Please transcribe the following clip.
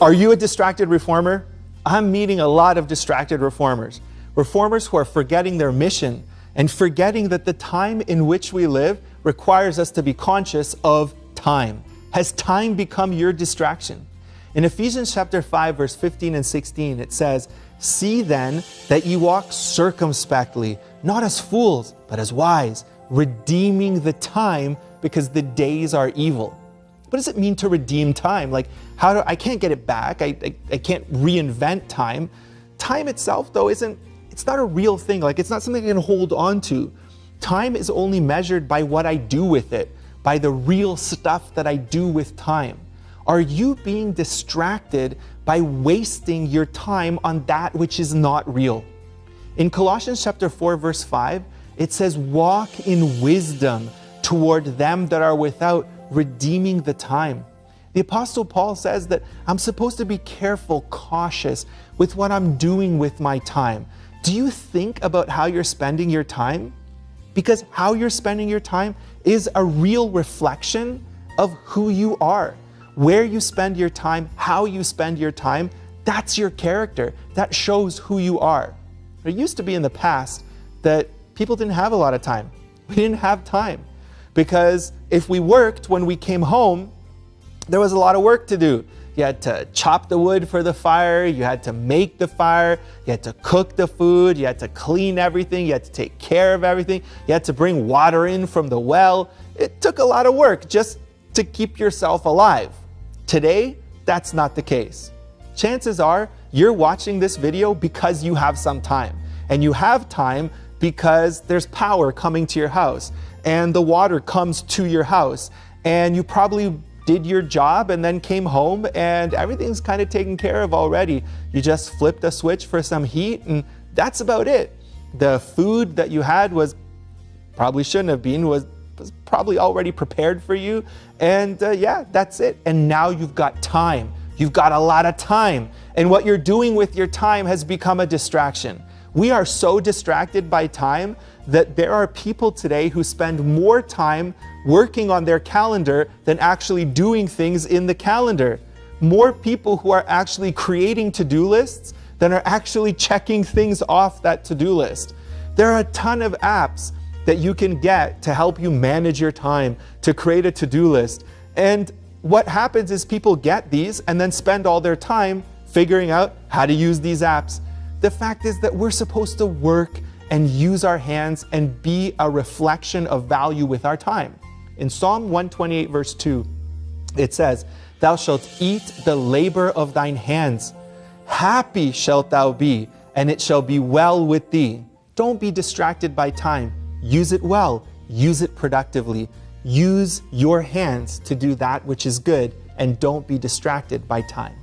Are you a distracted reformer? I'm meeting a lot of distracted reformers. Reformers who are forgetting their mission and forgetting that the time in which we live requires us to be conscious of time. Has time become your distraction? In Ephesians chapter 5 verse 15 and 16 it says, See then that ye walk circumspectly, not as fools, but as wise, redeeming the time because the days are evil. What does it mean to redeem time? Like, how do I can't get it back? I, I, I can't reinvent time. Time itself, though, isn't it's not a real thing. Like, it's not something I can hold on to. Time is only measured by what I do with it, by the real stuff that I do with time. Are you being distracted by wasting your time on that which is not real? In Colossians chapter 4 verse 5, it says, walk in wisdom toward them that are without, redeeming the time. The Apostle Paul says that I'm supposed to be careful, cautious with what I'm doing with my time. Do you think about how you're spending your time? Because how you're spending your time is a real reflection of who you are. Where you spend your time, how you spend your time, that's your character. That shows who you are. It used to be in the past that people didn't have a lot of time. We didn't have time because if we worked when we came home, there was a lot of work to do. You had to chop the wood for the fire, you had to make the fire, you had to cook the food, you had to clean everything, you had to take care of everything, you had to bring water in from the well. It took a lot of work just to keep yourself alive. Today, that's not the case. Chances are you're watching this video because you have some time. And you have time because there's power coming to your house and the water comes to your house and you probably did your job and then came home and everything's kind of taken care of already. You just flipped a switch for some heat and that's about it. The food that you had was probably shouldn't have been, was, was probably already prepared for you. And uh, yeah, that's it. And now you've got time. You've got a lot of time. And what you're doing with your time has become a distraction. We are so distracted by time that there are people today who spend more time working on their calendar than actually doing things in the calendar. More people who are actually creating to-do lists than are actually checking things off that to-do list. There are a ton of apps that you can get to help you manage your time, to create a to-do list. And what happens is people get these and then spend all their time figuring out how to use these apps. The fact is that we're supposed to work and use our hands and be a reflection of value with our time. In Psalm 128 verse 2, it says, Thou shalt eat the labor of thine hands. Happy shalt thou be, and it shall be well with thee. Don't be distracted by time. Use it well. Use it productively. Use your hands to do that which is good, and don't be distracted by time.